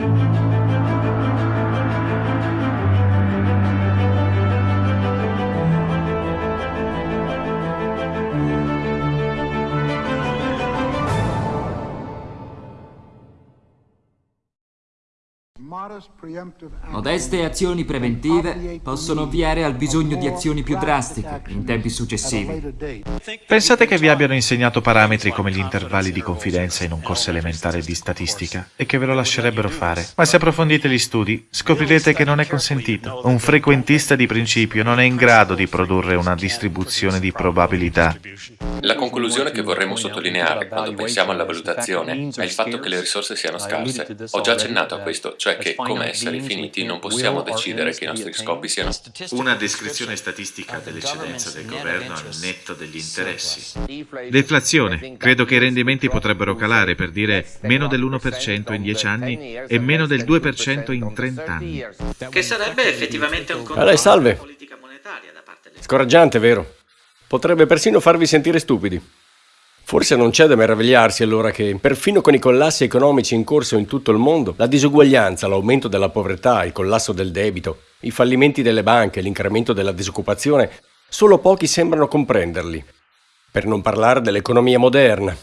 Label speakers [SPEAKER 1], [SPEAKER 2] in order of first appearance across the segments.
[SPEAKER 1] Música Modeste azioni preventive possono ovviare al bisogno di azioni più drastiche in tempi successivi.
[SPEAKER 2] Pensate che vi abbiano insegnato parametri come gli intervalli di confidenza in un corso elementare di statistica e che ve lo lascerebbero fare. Ma se approfondite gli studi, scoprirete che non è consentito. Un frequentista di principio non è in grado di produrre una distribuzione di probabilità.
[SPEAKER 3] La conclusione che vorremmo sottolineare quando pensiamo alla valutazione è il fatto che le risorse siano scarse. Ho già accennato a questo, cioè che, come esseri finiti, non possiamo decidere che i nostri scopi siano...
[SPEAKER 2] Una descrizione statistica dell'eccedenza del governo al netto degli interessi. Deflazione. Credo che i rendimenti potrebbero calare, per dire, meno dell'1% in 10 anni e meno del 2% in 30 anni.
[SPEAKER 4] Che sarebbe effettivamente un
[SPEAKER 5] controllo salve. politica monetaria da parte del... Scoraggiante, vero? Potrebbe persino farvi sentire stupidi. Forse non c'è da meravigliarsi allora che, perfino con i collassi economici in corso in tutto il mondo, la disuguaglianza, l'aumento della povertà, il collasso del debito, i fallimenti delle banche, l'incremento della disoccupazione, solo pochi sembrano comprenderli. Per non parlare dell'economia moderna.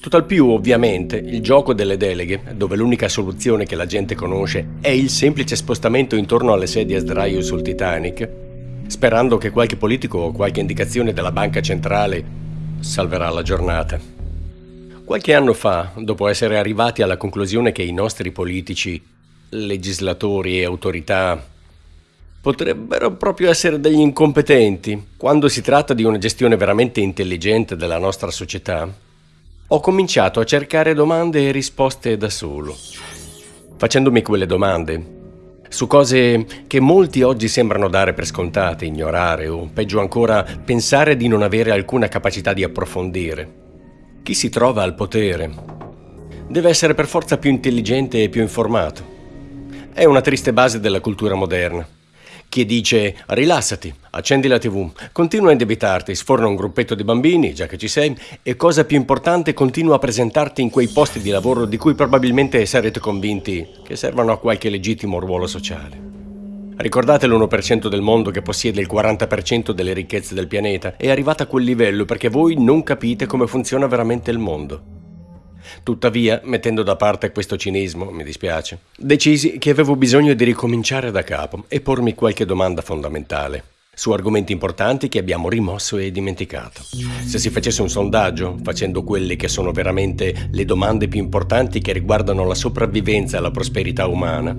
[SPEAKER 5] Tutt'al più, ovviamente, il gioco delle deleghe, dove l'unica soluzione che la gente conosce è il semplice spostamento intorno alle sedie a sdraio sul Titanic, sperando che qualche politico o qualche indicazione della banca centrale salverà la giornata. Qualche anno fa, dopo essere arrivati alla conclusione che i nostri politici, legislatori e autorità potrebbero proprio essere degli incompetenti quando si tratta di una gestione veramente intelligente della nostra società, ho cominciato a cercare domande e risposte da solo. Facendomi quelle domande, su cose che molti oggi sembrano dare per scontate, ignorare o, peggio ancora, pensare di non avere alcuna capacità di approfondire. Chi si trova al potere deve essere per forza più intelligente e più informato. È una triste base della cultura moderna che dice rilassati, accendi la tv, continua a indebitarti, sforna un gruppetto di bambini, già che ci sei, e cosa più importante, continua a presentarti in quei posti di lavoro di cui probabilmente sarete convinti che servano a qualche legittimo ruolo sociale. Ricordate l'1% del mondo che possiede il 40% delle ricchezze del pianeta? È arrivata a quel livello perché voi non capite come funziona veramente il mondo. Tuttavia, mettendo da parte questo cinismo, mi dispiace, decisi che avevo bisogno di ricominciare da capo e pormi qualche domanda fondamentale su argomenti importanti che abbiamo rimosso e dimenticato. Se si facesse un sondaggio, facendo quelle che sono veramente le domande più importanti che riguardano la sopravvivenza e la prosperità umana,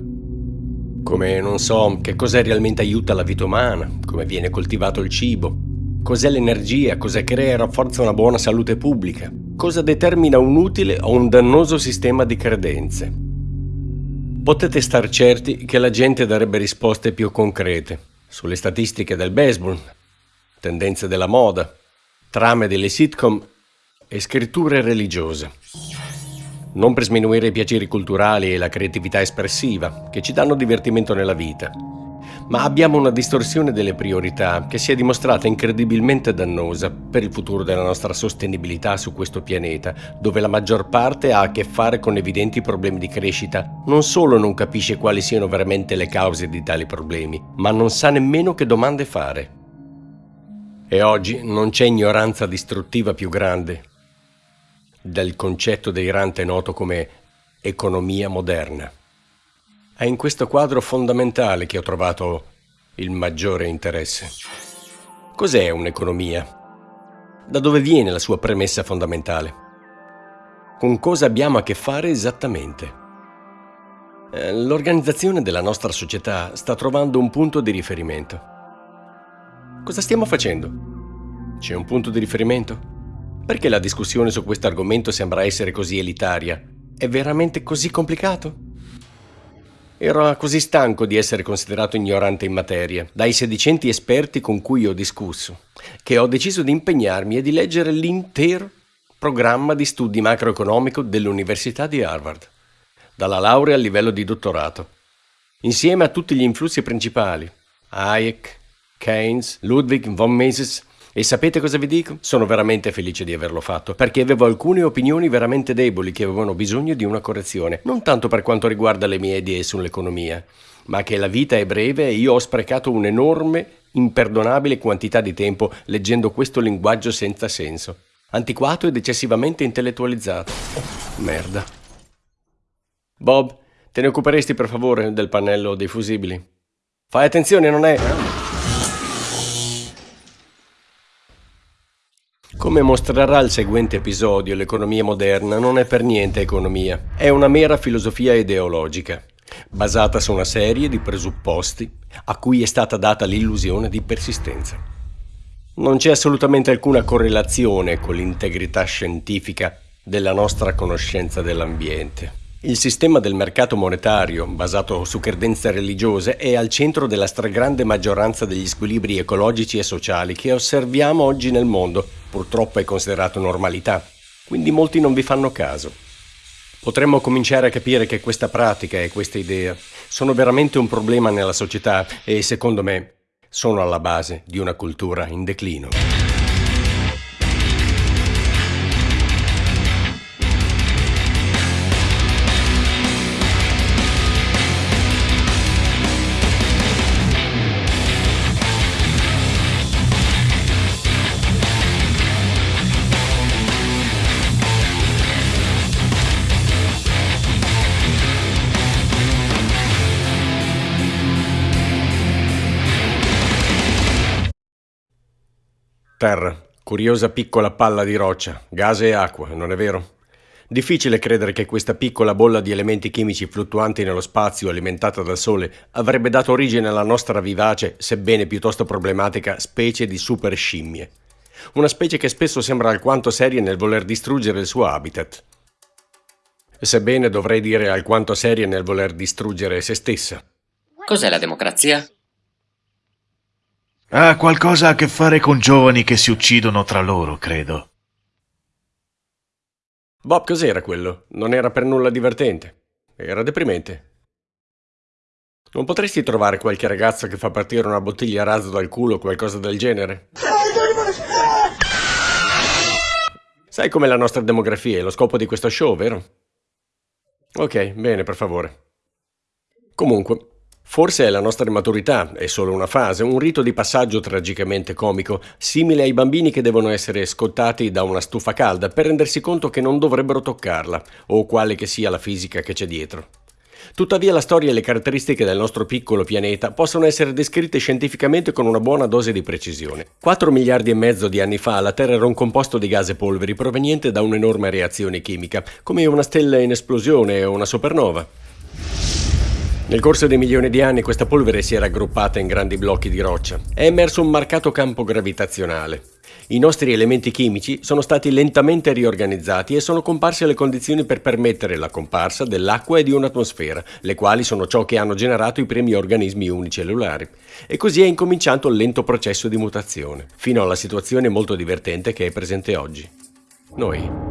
[SPEAKER 5] come, non so, che cosa realmente aiuta la vita umana, come viene coltivato il cibo, cos'è l'energia, cosa crea e rafforza una buona salute pubblica, cosa determina un utile o un dannoso sistema di credenze. Potete star certi che la gente darebbe risposte più concrete sulle statistiche del baseball, tendenze della moda, trame delle sitcom e scritture religiose. Non per sminuire i piaceri culturali e la creatività espressiva, che ci danno divertimento nella vita, ma abbiamo una distorsione delle priorità che si è dimostrata incredibilmente dannosa per il futuro della nostra sostenibilità su questo pianeta, dove la maggior parte ha a che fare con evidenti problemi di crescita. Non solo non capisce quali siano veramente le cause di tali problemi, ma non sa nemmeno che domande fare. E oggi non c'è ignoranza distruttiva più grande del concetto delirante noto come economia moderna. È in questo quadro fondamentale che ho trovato il maggiore interesse. Cos'è un'economia? Da dove viene la sua premessa fondamentale? Con cosa abbiamo a che fare esattamente? Eh, l'organizzazione della nostra società sta trovando un punto di riferimento. Cosa stiamo facendo? C'è un punto di riferimento? Perché la discussione su questo argomento sembra essere così elitaria? È veramente così complicato? Ero così stanco di essere considerato ignorante in materia, dai sedicenti esperti con cui ho discusso, che ho deciso di impegnarmi e di leggere l'intero programma di studi macroeconomico dell'Università di Harvard, dalla laurea al livello di dottorato, insieme a tutti gli influssi principali, Hayek, Keynes, Ludwig von Mises E sapete cosa vi dico? Sono veramente felice di averlo fatto, perché avevo alcune opinioni veramente deboli che avevano bisogno di una correzione, non tanto per quanto riguarda le mie idee sull'economia, ma che la vita è breve e io ho sprecato un'enorme, imperdonabile quantità di tempo leggendo questo linguaggio senza senso, antiquato ed eccessivamente intellettualizzato. Merda. Bob, te ne occuperesti per favore del pannello dei fusibili? Fai attenzione, non è... Come mostrerà il seguente episodio, l'economia moderna non è per niente economia, è una mera filosofia ideologica, basata su una serie di presupposti a cui è stata data l'illusione di persistenza. Non c'è assolutamente alcuna correlazione con l'integrità scientifica della nostra conoscenza dell'ambiente. Il sistema del mercato monetario, basato su credenze religiose, è al centro della stragrande maggioranza degli squilibri ecologici e sociali che osserviamo oggi nel mondo. Purtroppo è considerato normalità, quindi molti non vi fanno caso. Potremmo cominciare a capire che questa pratica e questa idea sono veramente un problema nella società e, secondo me, sono alla base di una cultura in declino. Terra, curiosa piccola palla di roccia, gas e acqua, non è vero? Difficile credere che questa piccola bolla di elementi chimici fluttuanti nello spazio alimentata dal Sole avrebbe dato origine alla nostra vivace, sebbene piuttosto problematica, specie di super scimmie. Una specie che spesso sembra alquanto seria nel voler distruggere il suo habitat. Sebbene dovrei dire alquanto seria nel voler distruggere se stessa.
[SPEAKER 4] Cos'è la democrazia?
[SPEAKER 2] Ha qualcosa a che fare con giovani che si uccidono tra loro, credo.
[SPEAKER 5] Bob, cos'era quello? Non era per nulla divertente. Era deprimente. Non potresti trovare qualche ragazza che fa partire una bottiglia a razzo dal culo o qualcosa del genere? Sai com'è la nostra demografia e lo scopo di questo show, vero? Ok, bene, per favore. Comunque, Forse è la nostra immaturità, è solo una fase, un rito di passaggio tragicamente comico, simile ai bambini che devono essere scottati da una stufa calda per rendersi conto che non dovrebbero toccarla, o quale che sia la fisica che c'è dietro. Tuttavia la storia e le caratteristiche del nostro piccolo pianeta possono essere descritte scientificamente con una buona dose di precisione. 4 miliardi e mezzo di anni fa la Terra era un composto di gas e polveri proveniente da un'enorme reazione chimica, come una stella in esplosione o una supernova. Nel corso dei milioni di anni questa polvere si era aggruppata in grandi blocchi di roccia. È emerso un marcato campo gravitazionale. I nostri elementi chimici sono stati lentamente riorganizzati e sono comparse le condizioni per permettere la comparsa dell'acqua e di un'atmosfera, le quali sono ciò che hanno generato i primi organismi unicellulari. E così è incominciato il lento processo di mutazione, fino alla situazione molto divertente che è presente oggi. Noi.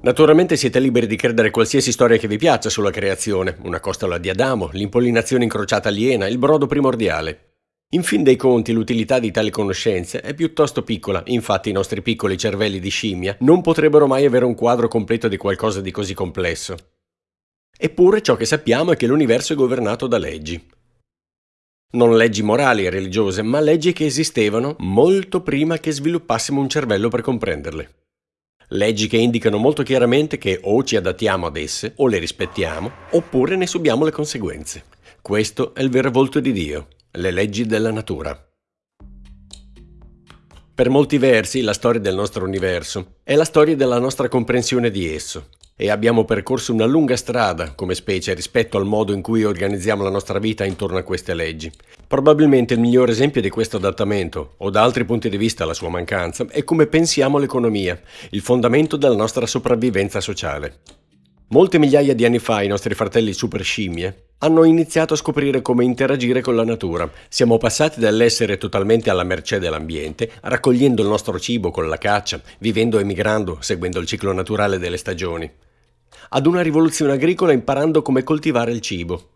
[SPEAKER 5] Naturalmente siete liberi di credere qualsiasi storia che vi piaccia sulla creazione, una costola di Adamo, l'impollinazione incrociata aliena, il brodo primordiale. In fin dei conti l'utilità di tali conoscenze è piuttosto piccola, infatti i nostri piccoli cervelli di scimmia non potrebbero mai avere un quadro completo di qualcosa di così complesso. Eppure ciò che sappiamo è che l'universo è governato da leggi. Non leggi morali e religiose, ma leggi che esistevano molto prima che sviluppassimo un cervello per comprenderle. Leggi che indicano molto chiaramente che o ci adattiamo ad esse, o le rispettiamo, oppure ne subiamo le conseguenze. Questo è il vero volto di Dio, le leggi della natura. Per molti versi la storia del nostro universo è la storia della nostra comprensione di esso e abbiamo percorso una lunga strada come specie rispetto al modo in cui organizziamo la nostra vita intorno a queste leggi. Probabilmente il miglior esempio di questo adattamento, o da altri punti di vista la sua mancanza, è come pensiamo l'economia, il fondamento della nostra sopravvivenza sociale. Molte migliaia di anni fa i nostri fratelli super scimmie hanno iniziato a scoprire come interagire con la natura. Siamo passati dall'essere totalmente alla mercé dell'ambiente, raccogliendo il nostro cibo con la caccia, vivendo e migrando, seguendo il ciclo naturale delle stagioni, ad una rivoluzione agricola imparando come coltivare il cibo.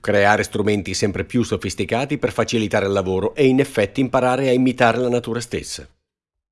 [SPEAKER 5] creare strumenti sempre più sofisticati per facilitare il lavoro e in effetti imparare a imitare la natura stessa.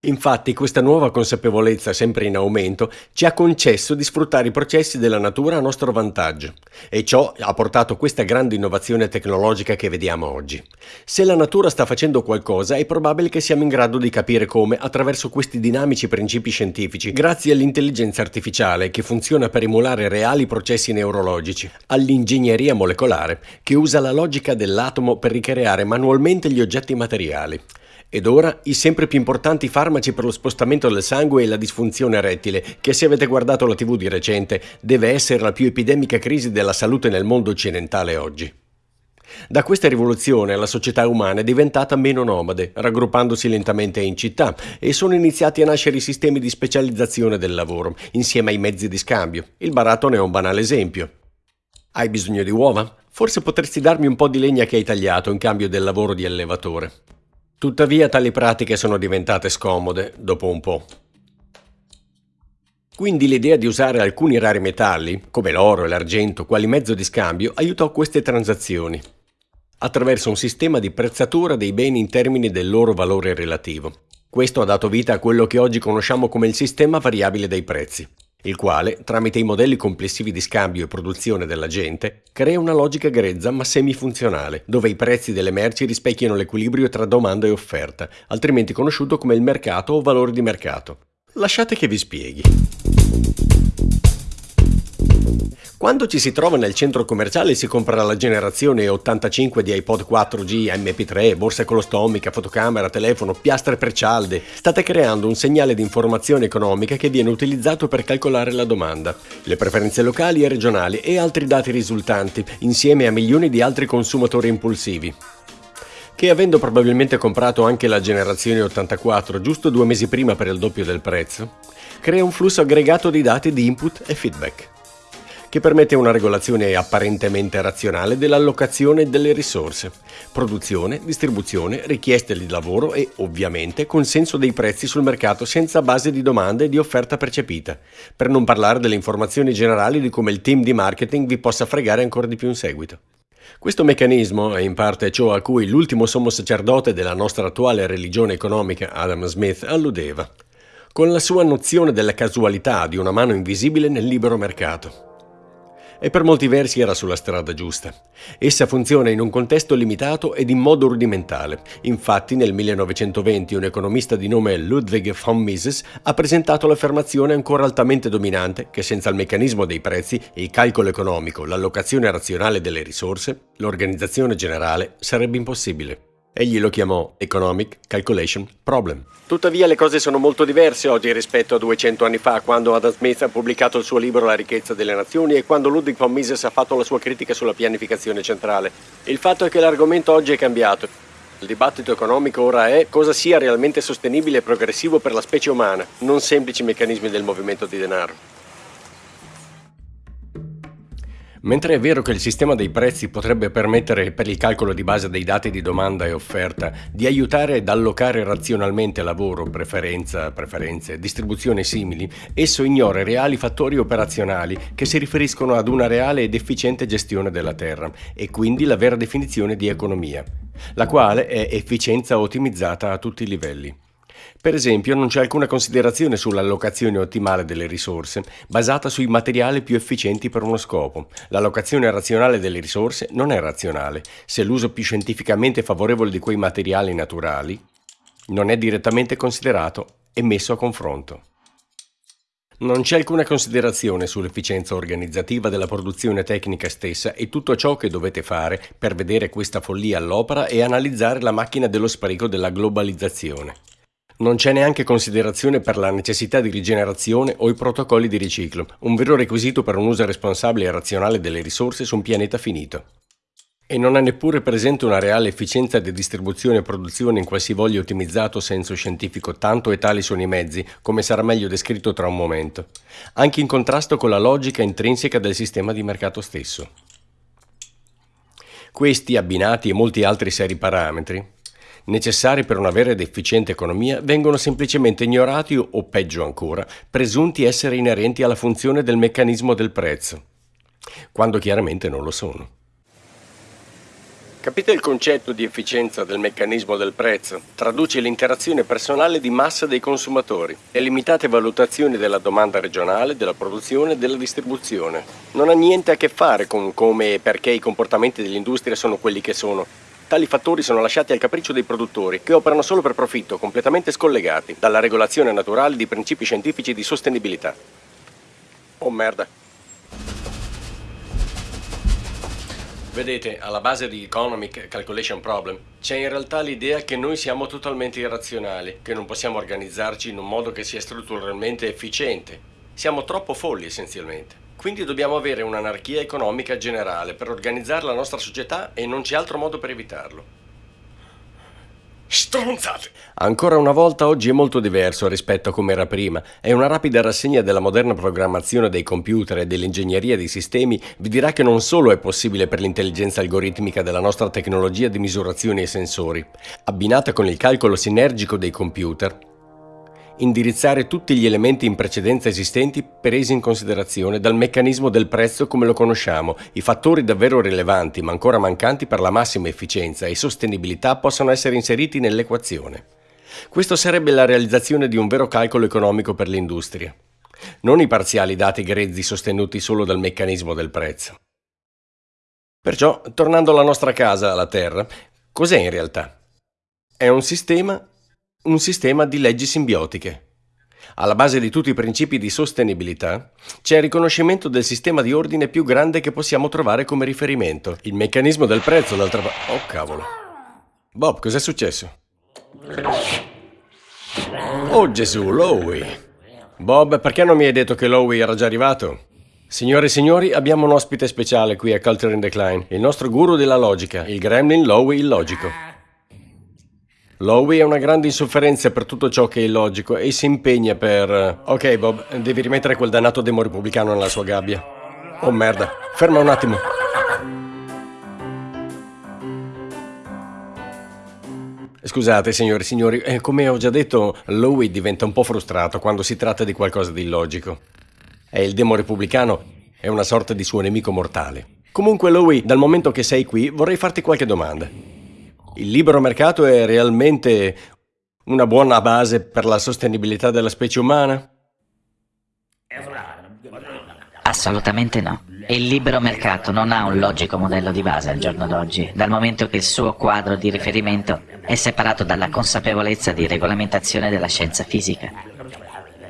[SPEAKER 5] Infatti questa nuova consapevolezza, sempre in aumento, ci ha concesso di sfruttare i processi della natura a nostro vantaggio e ciò ha portato questa grande innovazione tecnologica che vediamo oggi. Se la natura sta facendo qualcosa è probabile che siamo in grado di capire come attraverso questi dinamici principi scientifici, grazie all'intelligenza artificiale che funziona per emulare reali processi neurologici, all'ingegneria molecolare che usa la logica dell'atomo per ricreare manualmente gli oggetti materiali ed ora i sempre più importanti farmaci per lo spostamento del sangue e la disfunzione erettile, che se avete guardato la tv di recente, deve essere la più epidemica crisi della salute nel mondo occidentale oggi. Da questa rivoluzione la società umana è diventata meno nomade, raggruppandosi lentamente in città, e sono iniziati a nascere i sistemi di specializzazione del lavoro, insieme ai mezzi di scambio. Il baratto ne è un banale esempio. Hai bisogno di uova? Forse potresti darmi un po' di legna che hai tagliato in cambio del lavoro di allevatore. Tuttavia tali pratiche sono diventate scomode dopo un po'. Quindi l'idea di usare alcuni rari metalli, come l'oro e l'argento, quali mezzo di scambio, aiutò queste transazioni, attraverso un sistema di prezzatura dei beni in termini del loro valore relativo. Questo ha dato vita a quello che oggi conosciamo come il sistema variabile dei prezzi il quale, tramite i modelli complessivi di scambio e produzione della gente, crea una logica grezza ma semifunzionale, dove i prezzi delle merci rispecchiano l'equilibrio tra domanda e offerta, altrimenti conosciuto come il mercato o valore di mercato. Lasciate che vi spieghi. Quando ci si trova nel centro commerciale si compra la generazione 85 di iPod 4G, MP3, borsa colostomica, fotocamera, telefono, piastre per cialde. State creando un segnale di informazione economica che viene utilizzato per calcolare la domanda, le preferenze locali e regionali e altri dati risultanti, insieme a milioni di altri consumatori impulsivi che avendo probabilmente comprato anche la generazione 84 giusto due mesi prima per il doppio del prezzo, crea un flusso aggregato di dati di input e feedback che permette una regolazione apparentemente razionale dell'allocazione delle risorse, produzione, distribuzione, richieste di lavoro e, ovviamente, consenso dei prezzi sul mercato senza base di domanda e di offerta percepita, per non parlare delle informazioni generali di come il team di marketing vi possa fregare ancora di più in seguito. Questo meccanismo è in parte ciò a cui l'ultimo sommo sacerdote della nostra attuale religione economica, Adam Smith, alludeva, con la sua nozione della casualità di una mano invisibile nel libero mercato e per molti versi era sulla strada giusta. Essa funziona in un contesto limitato ed in modo rudimentale. Infatti nel 1920 un economista di nome Ludwig von Mises ha presentato l'affermazione ancora altamente dominante che senza il meccanismo dei prezzi, il calcolo economico, l'allocazione razionale delle risorse, l'organizzazione generale sarebbe impossibile. Egli lo chiamò Economic Calculation Problem. Tuttavia le cose sono molto diverse oggi rispetto a 200 anni fa, quando Adam Smith ha pubblicato il suo libro La ricchezza delle nazioni e quando Ludwig von Mises ha fatto la sua critica sulla pianificazione centrale. Il fatto è che l'argomento oggi è cambiato. Il dibattito economico ora è cosa sia realmente sostenibile e progressivo per la specie umana, non semplici meccanismi del movimento di denaro. Mentre è vero che il sistema dei prezzi potrebbe permettere per il calcolo di base dei dati di domanda e offerta di aiutare ad allocare razionalmente lavoro, preferenza, preferenze, distribuzione simili, esso ignora reali fattori operazionali che si riferiscono ad una reale ed efficiente gestione della terra e quindi la vera definizione di economia, la quale è efficienza ottimizzata a tutti i livelli. Per esempio non c'è alcuna considerazione sull'allocazione ottimale delle risorse, basata sui materiali più efficienti per uno scopo. L'allocazione razionale delle risorse non è razionale, se l'uso più scientificamente favorevole di quei materiali naturali non è direttamente considerato e messo a confronto. Non c'è alcuna considerazione sull'efficienza organizzativa della produzione tecnica stessa e tutto ciò che dovete fare per vedere questa follia all'opera è analizzare la macchina dello spreco della globalizzazione. Non c'è neanche considerazione per la necessità di rigenerazione o i protocolli di riciclo, un vero requisito per un uso responsabile e razionale delle risorse su un pianeta finito. E non è neppure presente una reale efficienza di distribuzione e produzione in qualsivoglia ottimizzato senso scientifico, tanto e tali sono i mezzi, come sarà meglio descritto tra un momento, anche in contrasto con la logica intrinseca del sistema di mercato stesso. Questi, abbinati e molti altri seri parametri, necessari per una vera ed efficiente economia, vengono semplicemente ignorati o, peggio ancora, presunti essere inerenti alla funzione del meccanismo del prezzo, quando chiaramente non lo sono. Capite il concetto di efficienza del meccanismo del prezzo? Traduce l'interazione personale di massa dei consumatori e limitate valutazioni della domanda regionale, della produzione e della distribuzione. Non ha niente a che fare con come e perché i comportamenti dell'industria sono quelli che sono. Tali fattori sono lasciati al capriccio dei produttori, che operano solo per profitto, completamente scollegati dalla regolazione naturale di principi scientifici di sostenibilità. Oh merda. Vedete, alla base di Economic Calculation Problem c'è in realtà l'idea che noi siamo totalmente irrazionali, che non possiamo organizzarci in un modo che sia strutturalmente efficiente. Siamo troppo folli essenzialmente. Quindi dobbiamo avere un'anarchia economica generale per organizzare la nostra società e non c'è altro modo per evitarlo. Stronzate! Ancora una volta oggi è molto diverso rispetto a come era prima e una rapida rassegna della moderna programmazione dei computer e dell'ingegneria dei sistemi vi dirà che non solo è possibile per l'intelligenza algoritmica della nostra tecnologia di misurazioni e sensori, abbinata con il calcolo sinergico dei computer, indirizzare tutti gli elementi in precedenza esistenti presi in considerazione dal meccanismo del prezzo come lo conosciamo. I fattori davvero rilevanti ma ancora mancanti per la massima efficienza e sostenibilità possono essere inseriti nell'equazione. Questo sarebbe la realizzazione di un vero calcolo economico per l'industria, non i parziali dati grezzi sostenuti solo dal meccanismo del prezzo. Perciò, tornando alla nostra casa, la Terra, cos'è in realtà? È un sistema un sistema di leggi simbiotiche. Alla base di tutti i principi di sostenibilità c'è il riconoscimento del sistema di ordine più grande che possiamo trovare come riferimento. Il meccanismo del prezzo, d'altra parte... Oh cavolo. Bob, cos'è successo? Oh Gesù, Lowy. Bob, perché non mi hai detto che Lowy era già arrivato? Signore e signori, abbiamo un ospite speciale qui a Culture in Decline, il nostro guru della logica, il gremlin Lowy illogico. Lowy ha una grande insofferenza per tutto ciò che è illogico e si impegna per... Ok Bob, devi rimettere quel dannato demo repubblicano nella sua gabbia. Oh merda, ferma un attimo. Scusate signori e signori, eh, come ho già detto, Lowy diventa un po' frustrato quando si tratta di qualcosa di illogico. E il demo repubblicano è una sorta di suo nemico mortale. Comunque Lowy, dal momento che sei qui, vorrei farti qualche domanda. Il libero mercato è realmente una buona base per la sostenibilità della specie umana?
[SPEAKER 6] Assolutamente no. Il libero mercato non ha un logico modello di base al giorno d'oggi, dal momento che il suo quadro di riferimento è separato dalla consapevolezza di regolamentazione della scienza fisica.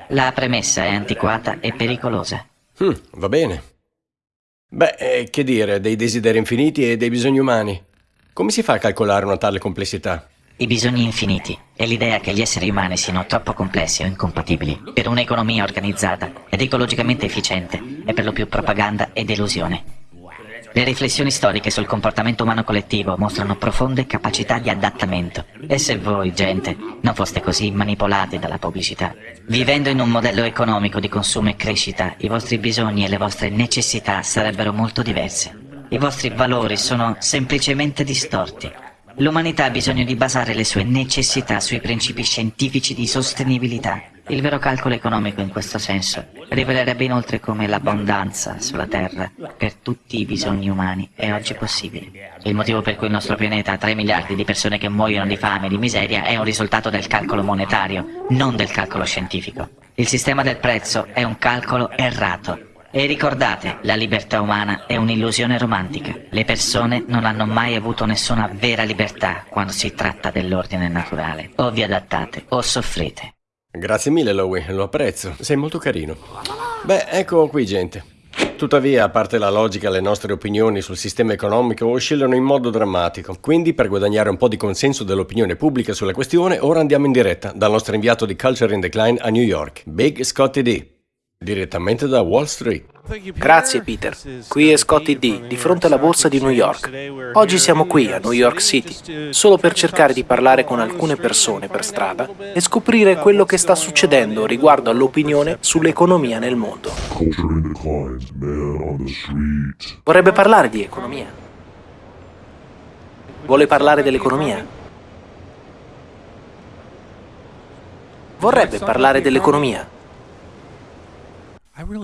[SPEAKER 6] La premessa è antiquata e pericolosa.
[SPEAKER 5] Mm, va bene. Beh, eh, che dire, dei desideri infiniti e dei bisogni umani. Come si fa a calcolare una tale complessità?
[SPEAKER 6] I bisogni infiniti e l'idea che gli esseri umani siano troppo complessi o incompatibili per un'economia organizzata ed ecologicamente efficiente è per lo più propaganda e delusione. Le riflessioni storiche sul comportamento umano collettivo mostrano profonde capacità di adattamento. E se voi, gente, non foste così manipolati dalla pubblicità? Vivendo in un modello economico di consumo e crescita, i vostri bisogni e le vostre necessità sarebbero molto diverse. I vostri valori sono semplicemente distorti. L'umanità ha bisogno di basare le sue necessità sui principi scientifici di sostenibilità. Il vero calcolo economico in questo senso rivelerebbe inoltre come l'abbondanza sulla Terra per tutti i bisogni umani è oggi possibile. Il motivo per cui il nostro pianeta ha 3 miliardi di persone che muoiono di fame e di miseria è un risultato del calcolo monetario, non del calcolo scientifico. Il sistema del prezzo è un calcolo errato e ricordate, la libertà umana è un'illusione romantica. Le persone non hanno mai avuto nessuna vera libertà quando si tratta dell'ordine naturale. O vi adattate o soffrite.
[SPEAKER 5] Grazie mille, Lowy, lo apprezzo. Sei molto carino. Beh, ecco qui, gente. Tuttavia, a parte la logica, le nostre opinioni sul sistema economico oscillano in modo drammatico. Quindi, per guadagnare un po' di consenso dell'opinione pubblica sulla questione, ora andiamo in diretta dal nostro inviato di Culture in Decline a New York, Big Scotty D. Direttamente da Wall Street.
[SPEAKER 7] Grazie Peter. Qui è Scotty D, di fronte alla borsa di New York. Oggi siamo qui a New York City, solo per cercare di parlare con alcune persone per strada e scoprire quello che sta succedendo riguardo all'opinione sull'economia nel mondo. Vorrebbe parlare di economia. Vuole parlare dell'economia? Vorrebbe parlare dell'economia.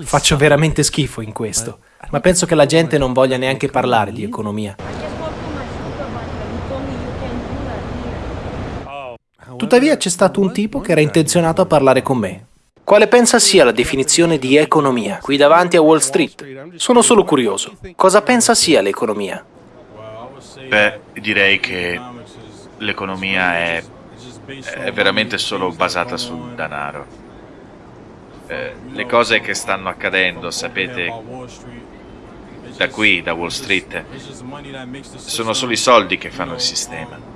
[SPEAKER 7] Faccio veramente schifo in questo, ma penso che la gente non voglia neanche parlare di economia. Oh. Tuttavia c'è stato un tipo che era intenzionato a parlare con me. Quale pensa sia la definizione di economia qui davanti a Wall Street? Sono solo curioso. Cosa pensa sia l'economia?
[SPEAKER 2] Beh, direi che l'economia è, è veramente solo basata sul denaro. Eh, le cose che stanno accadendo, sapete, da qui, da Wall Street, sono solo i soldi che fanno il sistema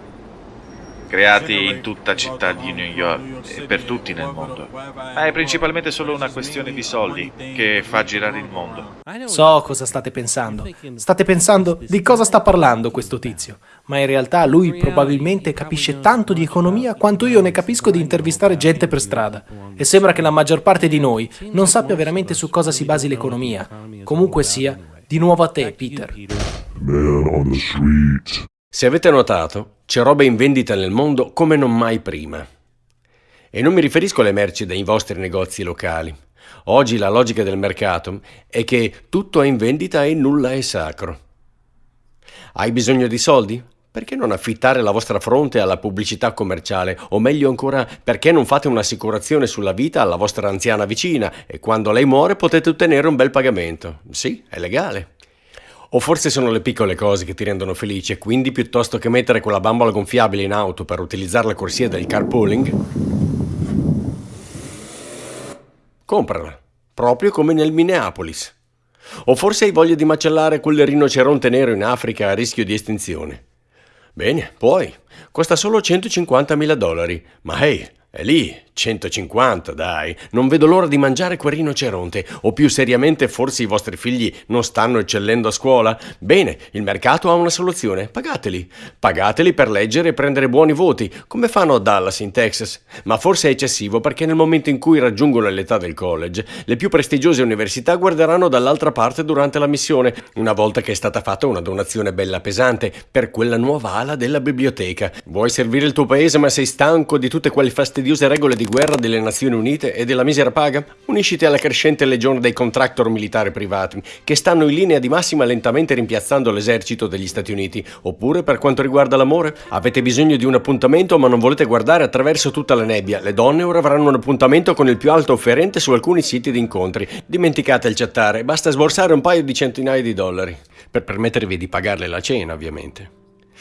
[SPEAKER 2] creati in tutta città di New York e per tutti nel mondo. Ma è principalmente solo una questione di soldi che fa girare il mondo.
[SPEAKER 7] So cosa state pensando. State pensando di cosa sta parlando questo tizio. Ma in realtà lui probabilmente capisce tanto di economia quanto io ne capisco di intervistare gente per strada. E sembra che la maggior parte di noi non sappia veramente su cosa si basi l'economia. Comunque sia, di nuovo a te, Peter.
[SPEAKER 5] Se avete notato, c'è roba in vendita nel mondo come non mai prima. E non mi riferisco alle merci dei vostri negozi locali. Oggi la logica del mercato è che tutto è in vendita e nulla è sacro. Hai bisogno di soldi? Perché non affittare la vostra fronte alla pubblicità commerciale? O meglio ancora, perché non fate un'assicurazione sulla vita alla vostra anziana vicina e quando lei muore potete ottenere un bel pagamento? Sì, è legale. O forse sono le piccole cose che ti rendono felice, quindi piuttosto che mettere quella bambola gonfiabile in auto per utilizzare la corsia del carpooling, comprala, proprio come nel Minneapolis. O forse hai voglia di macellare quel rinoceronte nero in Africa a rischio di estinzione. Bene, puoi. Costa solo 150.000 dollari, ma hey, è lì, 150, dai. Non vedo l'ora di mangiare quel rinoceronte. O più seriamente, forse i vostri figli non stanno eccellendo a scuola? Bene, il mercato ha una soluzione. Pagateli. Pagateli per leggere e prendere buoni voti, come fanno a Dallas, in Texas. Ma forse è eccessivo perché nel momento in cui raggiungono l'età del college, le più prestigiose università guarderanno dall'altra parte durante la missione, una volta che è stata fatta una donazione bella pesante per quella nuova ala della biblioteca. Vuoi servire il tuo paese ma sei stanco di tutte quelle fastidiose regole di guerra delle Nazioni Unite e della misera paga? Unisciti alla crescente legione dei contractor militari privati, che stanno in linea di massima lentamente rimpiazzando l'esercito degli Stati Uniti. Oppure, per quanto riguarda l'amore, avete bisogno di un appuntamento ma non volete guardare attraverso tutta la nebbia. Le donne ora avranno un appuntamento con il più alto offerente su alcuni siti di incontri. Dimenticate il chattare, basta sborsare un paio di centinaia di dollari. Per permettervi di pagarle la cena, ovviamente.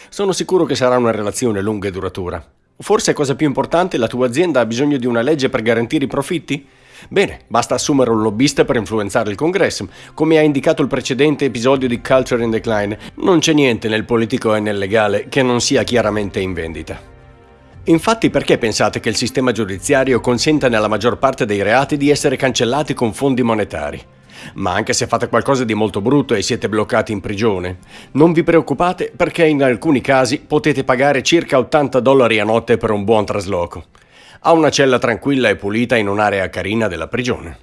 [SPEAKER 5] Sono sicuro che sarà una relazione lunga e duratura. Forse, cosa più importante, la tua azienda ha bisogno di una legge per garantire i profitti? Bene, basta assumere un lobbista per influenzare il congresso. Come ha indicato il precedente episodio di Culture in Decline, non c'è niente nel politico e nel legale che non sia chiaramente in vendita. Infatti perché pensate che il sistema giudiziario consenta nella maggior parte dei reati di essere cancellati con fondi monetari? Ma anche se fate qualcosa di molto brutto e siete bloccati in prigione, non vi preoccupate perché in alcuni casi potete pagare circa 80 dollari a notte per un buon trasloco. A una cella tranquilla e pulita in un'area carina della prigione.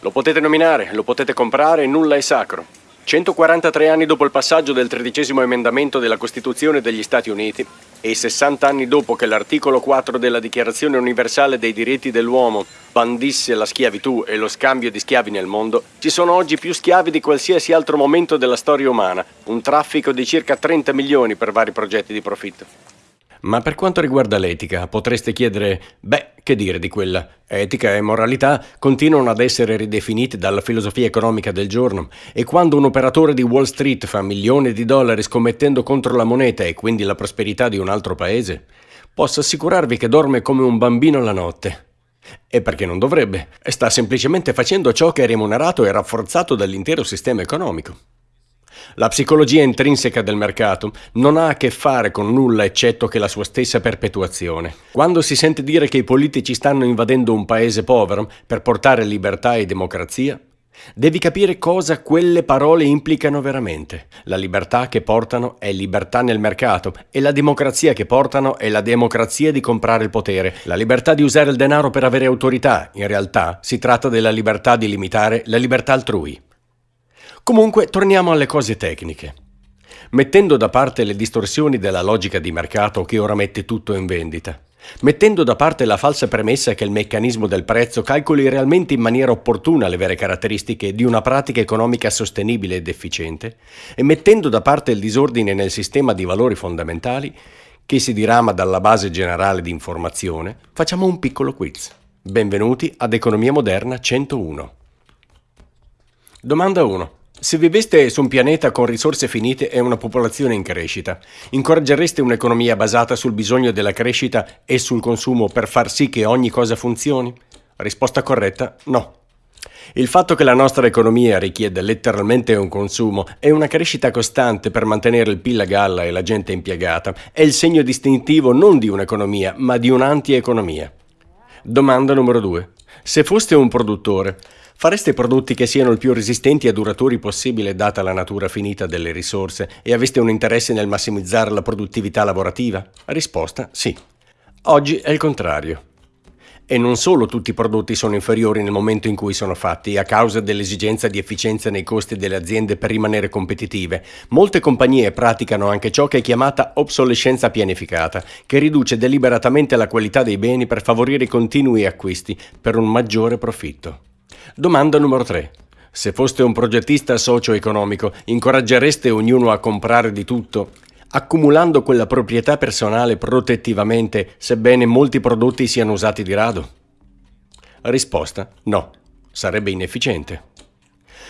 [SPEAKER 5] Lo potete nominare, lo potete comprare, nulla è sacro. 143 anni dopo il passaggio del tredicesimo emendamento della Costituzione degli Stati Uniti e 60 anni dopo che l'articolo 4 della Dichiarazione universale dei diritti dell'uomo bandisse la schiavitù e lo scambio di schiavi nel mondo, ci sono oggi più schiavi di qualsiasi altro momento della storia umana, un traffico di circa 30 milioni per vari progetti di profitto. Ma per quanto riguarda l'etica, potreste chiedere, beh, che dire di quella? Etica e moralità continuano ad essere ridefinite dalla filosofia economica del giorno e quando un operatore di Wall Street fa milioni di dollari scommettendo contro la moneta e quindi la prosperità di un altro paese, posso assicurarvi che dorme come un bambino la notte. E perché non dovrebbe? Sta semplicemente facendo ciò che è remunerato e rafforzato dall'intero sistema economico. La psicologia intrinseca del mercato non ha a che fare con nulla eccetto che la sua stessa perpetuazione. Quando si sente dire che i politici stanno invadendo un paese povero per portare libertà e democrazia, Devi capire cosa quelle parole implicano veramente. La libertà che portano è libertà nel mercato e la democrazia che portano è la democrazia di comprare il potere. La libertà di usare il denaro per avere autorità, in realtà, si tratta della libertà di limitare la libertà altrui. Comunque, torniamo alle cose tecniche. Mettendo da parte le distorsioni della logica di mercato che ora mette tutto in vendita, mettendo da parte la falsa premessa che il meccanismo del prezzo calcoli realmente in maniera opportuna le vere caratteristiche di una pratica economica sostenibile ed efficiente, e mettendo da parte il disordine nel sistema di valori fondamentali, che si dirama dalla base generale di informazione, facciamo un piccolo quiz. Benvenuti ad Economia Moderna 101. Domanda 1. Se viveste su un pianeta con risorse finite e una popolazione in crescita, incoraggereste un'economia basata sul bisogno della crescita e sul consumo per far sì che ogni cosa funzioni? Risposta corretta, no. Il fatto che la nostra economia richiede letteralmente un consumo e una crescita costante per mantenere il PIL a galla e la gente impiegata è il segno distintivo non di un'economia, ma di un'antieconomia. Domanda numero 2. Se foste un produttore, Fareste prodotti che siano il più resistenti e duraturi possibile data la natura finita delle risorse e aveste un interesse nel massimizzare la produttività lavorativa? Risposta sì. Oggi è il contrario. E non solo tutti i prodotti sono inferiori nel momento in cui sono fatti, a causa dell'esigenza di efficienza nei costi delle aziende per rimanere competitive, molte compagnie praticano anche ciò che è chiamata obsolescenza pianificata, che riduce deliberatamente la qualità dei beni per favorire i continui acquisti per un maggiore profitto. Domanda numero 3. Se foste un progettista socio-economico, incoraggereste ognuno a comprare di tutto, accumulando quella proprietà personale protettivamente, sebbene molti prodotti siano usati di rado? Risposta: no, sarebbe inefficiente.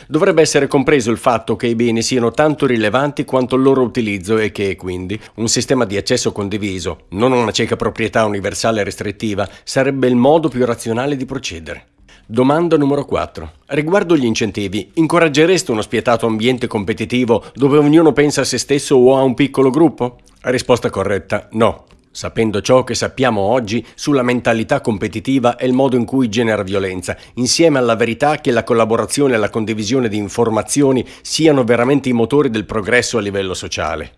[SPEAKER 5] Dovrebbe essere compreso il fatto che i beni siano tanto rilevanti quanto il loro utilizzo e che, quindi, un sistema di accesso condiviso, non una cieca proprietà universale restrittiva, sarebbe il modo più razionale di procedere. Domanda numero 4. Riguardo gli incentivi, incoraggereste uno spietato ambiente competitivo dove ognuno pensa a se stesso o a un piccolo gruppo? Risposta corretta, no. Sapendo ciò che sappiamo oggi sulla mentalità competitiva e il modo in cui genera violenza, insieme alla verità che la collaborazione e la condivisione di informazioni siano veramente i motori del progresso a livello sociale.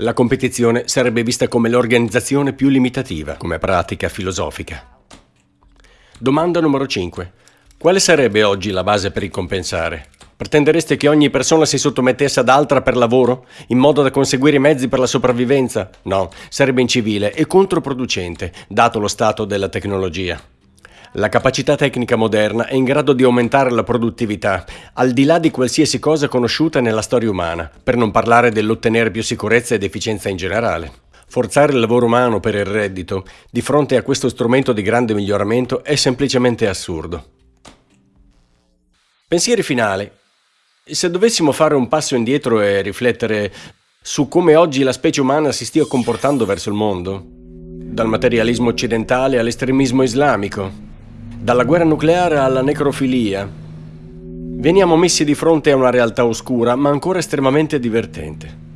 [SPEAKER 5] La competizione sarebbe vista come l'organizzazione più limitativa, come pratica filosofica. Domanda numero 5. Quale sarebbe oggi la base per il compensare? Pretendereste che ogni persona si sottomettesse ad altra per lavoro, in modo da conseguire i mezzi per la sopravvivenza? No, sarebbe incivile e controproducente, dato lo stato della tecnologia. La capacità tecnica moderna è in grado di aumentare la produttività, al di là di qualsiasi cosa conosciuta nella storia umana, per non parlare dell'ottenere più sicurezza ed efficienza in generale. Forzare il lavoro umano per il reddito di fronte a questo strumento di grande miglioramento è semplicemente assurdo. Pensieri finali. Se dovessimo fare un passo indietro e riflettere su come oggi la specie umana si stia comportando verso il mondo, dal materialismo occidentale all'estremismo islamico, dalla guerra nucleare alla necrofilia, veniamo messi di fronte a una realtà oscura ma ancora estremamente divertente.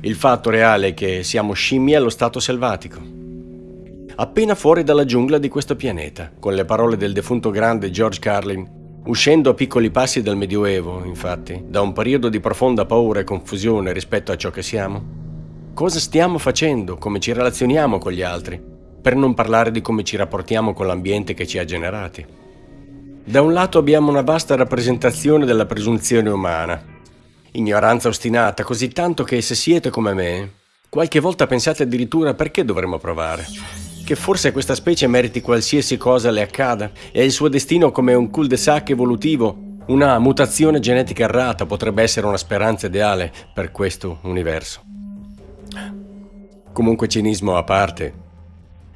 [SPEAKER 5] Il fatto reale è che siamo scimmie allo stato selvatico. Appena fuori dalla giungla di questo pianeta, con le parole del defunto grande George Carlin, uscendo a piccoli passi dal Medioevo, infatti, da un periodo di profonda paura e confusione rispetto a ciò che siamo. Cosa stiamo facendo, come ci relazioniamo con gli altri, per non parlare di come ci rapportiamo con l'ambiente che ci ha generati. Da un lato abbiamo una vasta rappresentazione della presunzione umana, Ignoranza ostinata, così tanto che se siete come me, qualche volta pensate addirittura perché dovremmo provare. Che forse questa specie meriti qualsiasi cosa le accada e il suo destino come un cul-de-sac evolutivo, una mutazione genetica errata potrebbe essere una speranza ideale per questo universo. Comunque cinismo a parte,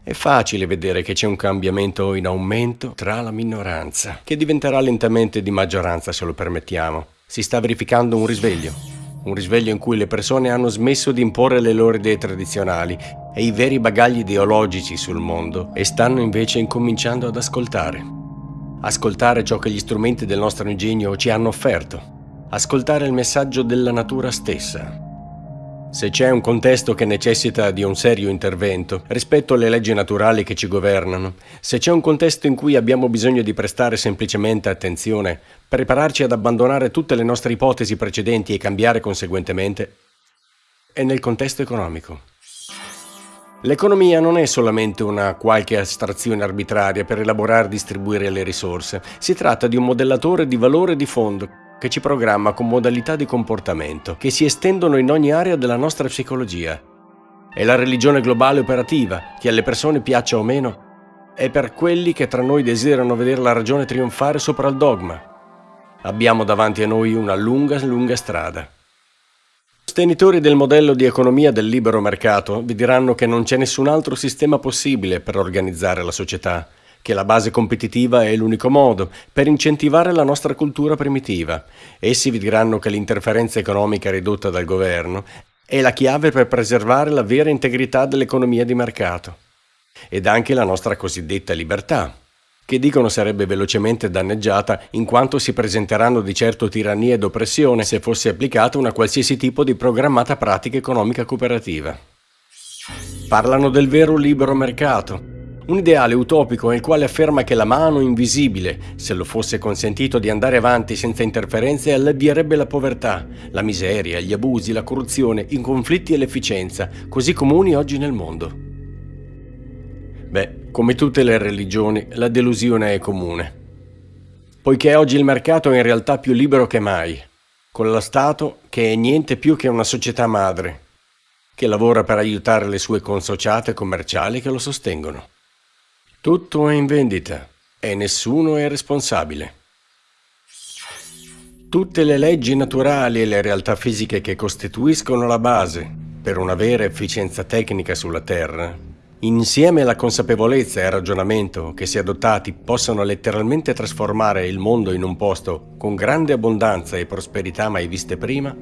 [SPEAKER 5] è facile vedere che c'è un cambiamento in aumento tra la minoranza, che diventerà lentamente di maggioranza se lo permettiamo si sta verificando un risveglio. Un risveglio in cui le persone hanno smesso di imporre le loro idee tradizionali e i veri bagagli ideologici sul mondo e stanno invece incominciando ad ascoltare. Ascoltare ciò che gli strumenti del nostro ingegno ci hanno offerto. Ascoltare il messaggio della natura stessa. Se c'è un contesto che necessita di un serio intervento rispetto alle leggi naturali che ci governano, se c'è un contesto in cui abbiamo bisogno di prestare semplicemente attenzione, prepararci ad abbandonare tutte le nostre ipotesi precedenti e cambiare conseguentemente, è nel contesto economico. L'economia non è solamente una qualche astrazione arbitraria per elaborare e distribuire le risorse, si tratta di un modellatore di valore di fondo che ci programma con modalità di comportamento che si estendono in ogni area della nostra psicologia. È la religione globale operativa, che alle persone piaccia o meno, è per quelli che tra noi desiderano vedere la ragione trionfare sopra il dogma. Abbiamo davanti a noi una lunga, lunga strada. sostenitori del modello di economia del libero mercato vi diranno che non c'è nessun altro sistema possibile per organizzare la società, che la base competitiva è l'unico modo per incentivare la nostra cultura primitiva. Essi vi diranno che l'interferenza economica ridotta dal governo è la chiave per preservare la vera integrità dell'economia di mercato ed anche la nostra cosiddetta libertà, che dicono sarebbe velocemente danneggiata in quanto si presenteranno di certo tirannia ed oppressione se fosse applicata una qualsiasi tipo di programmata pratica economica cooperativa. Parlano del vero libero mercato, un ideale utopico nel quale afferma che la mano invisibile, se lo fosse consentito di andare avanti senza interferenze, allevierebbe la povertà, la miseria, gli abusi, la corruzione, i conflitti e l'efficienza, così comuni oggi nel mondo. Beh, come tutte le religioni, la delusione è comune. Poiché oggi il mercato è in realtà più libero che mai, con lo Stato che è niente più che una società madre, che lavora per aiutare le sue consociate commerciali che lo sostengono. Tutto è in vendita e nessuno è responsabile. Tutte le leggi naturali e le realtà fisiche che costituiscono la base per una vera efficienza tecnica sulla Terra, insieme alla consapevolezza e al ragionamento che se adottati possono letteralmente trasformare il mondo in un posto con grande abbondanza e prosperità mai viste prima,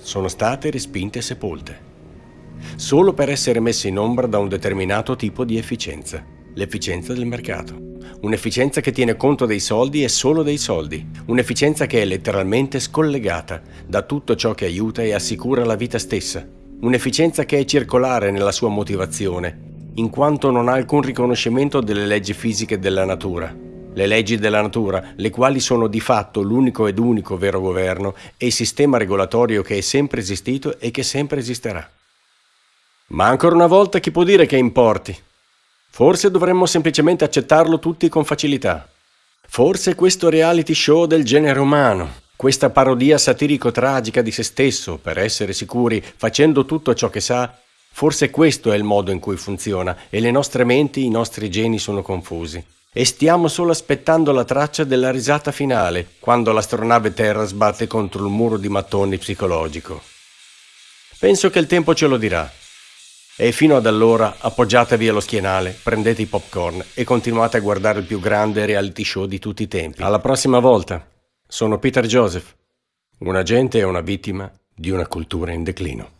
[SPEAKER 5] sono state respinte e sepolte, solo per essere messe in ombra da un determinato tipo di efficienza l'efficienza del mercato. Un'efficienza che tiene conto dei soldi e solo dei soldi. Un'efficienza che è letteralmente scollegata da tutto ciò che aiuta e assicura la vita stessa. Un'efficienza che è circolare nella sua motivazione, in quanto non ha alcun riconoscimento delle leggi fisiche della natura. Le leggi della natura, le quali sono di fatto l'unico ed unico vero governo e il sistema regolatorio che è sempre esistito e che sempre esisterà. Ma ancora una volta chi può dire che importi? Forse dovremmo semplicemente accettarlo tutti con facilità. Forse questo reality show del genere umano, questa parodia satirico-tragica di se stesso, per essere sicuri, facendo tutto ciò che sa, forse questo è il modo in cui funziona e le nostre menti, i nostri geni sono confusi. E stiamo solo aspettando la traccia della risata finale, quando l'astronave Terra sbatte contro il muro di mattoni psicologico. Penso che il tempo ce lo dirà. E fino ad allora appoggiatevi allo schienale, prendete i popcorn e continuate a guardare il più grande reality show di tutti i tempi. Alla prossima volta. Sono Peter Joseph, un agente e una vittima di una cultura in declino.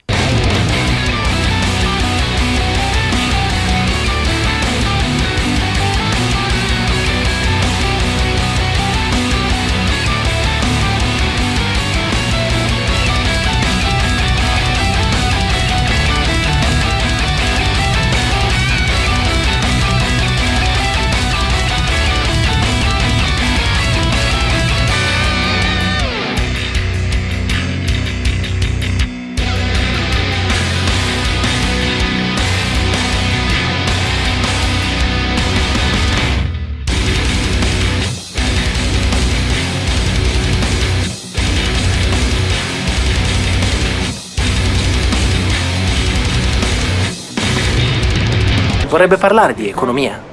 [SPEAKER 7] Vorrebbe parlare di economia.